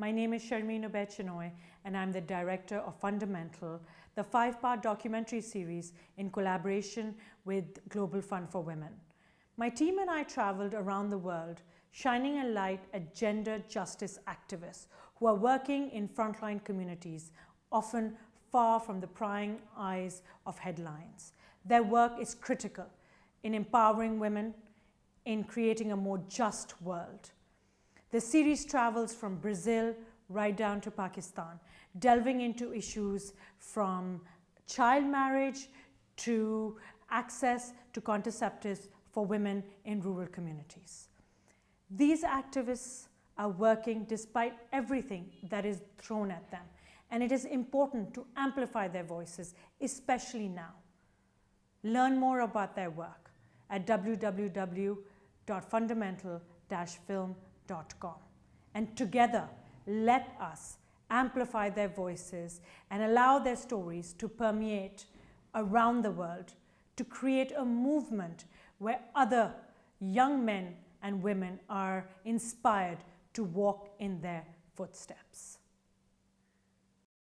My name is Sharmeen Obaid Chinoy and I'm the director of Fundamental, the five-part documentary series in collaboration with Global Fund for Women. My team and I traveled around the world shining a light at gender justice activists who are working in frontline communities, often far from the prying eyes of headlines. Their work is critical in empowering women, in creating a more just world. The series travels from Brazil right down to Pakistan, delving into issues from child marriage to access to contraceptives for women in rural communities. These activists are working despite everything that is thrown at them and it is important to amplify their voices, especially now. Learn more about their work at www.fundamental-film.com and together let us amplify their voices and allow their stories to permeate around the world to create a movement where other young men and women are inspired to walk in their footsteps.